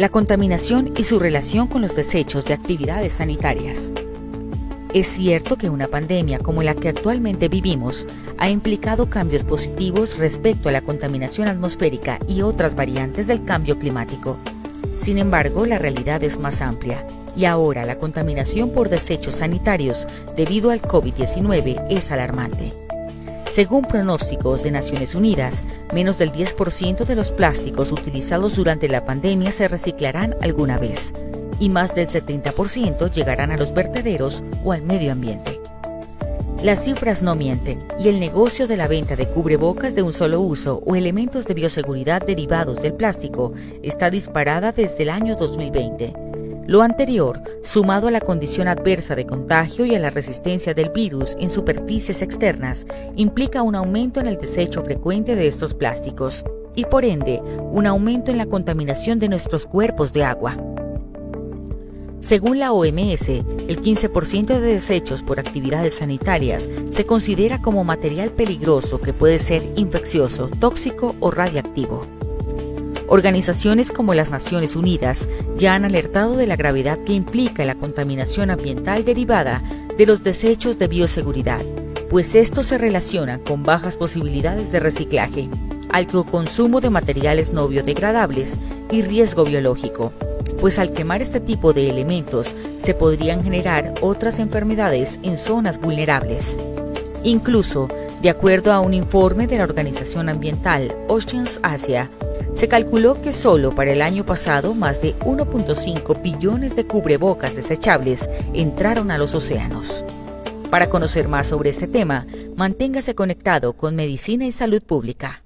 la contaminación y su relación con los desechos de actividades sanitarias. Es cierto que una pandemia como la que actualmente vivimos ha implicado cambios positivos respecto a la contaminación atmosférica y otras variantes del cambio climático. Sin embargo, la realidad es más amplia y ahora la contaminación por desechos sanitarios debido al COVID-19 es alarmante. Según pronósticos de Naciones Unidas, menos del 10% de los plásticos utilizados durante la pandemia se reciclarán alguna vez y más del 70% llegarán a los vertederos o al medio ambiente. Las cifras no mienten y el negocio de la venta de cubrebocas de un solo uso o elementos de bioseguridad derivados del plástico está disparada desde el año 2020 lo anterior, sumado a la condición adversa de contagio y a la resistencia del virus en superficies externas, implica un aumento en el desecho frecuente de estos plásticos y por ende un aumento en la contaminación de nuestros cuerpos de agua. Según la OMS, el 15% de desechos por actividades sanitarias se considera como material peligroso que puede ser infeccioso, tóxico o radiactivo. Organizaciones como las Naciones Unidas ya han alertado de la gravedad que implica la contaminación ambiental derivada de los desechos de bioseguridad, pues estos se relacionan con bajas posibilidades de reciclaje, alto consumo de materiales no biodegradables y riesgo biológico, pues al quemar este tipo de elementos se podrían generar otras enfermedades en zonas vulnerables. Incluso, de acuerdo a un informe de la organización ambiental Oceans Asia, se calculó que solo para el año pasado más de 1.5 billones de cubrebocas desechables entraron a los océanos. Para conocer más sobre este tema, manténgase conectado con Medicina y Salud Pública.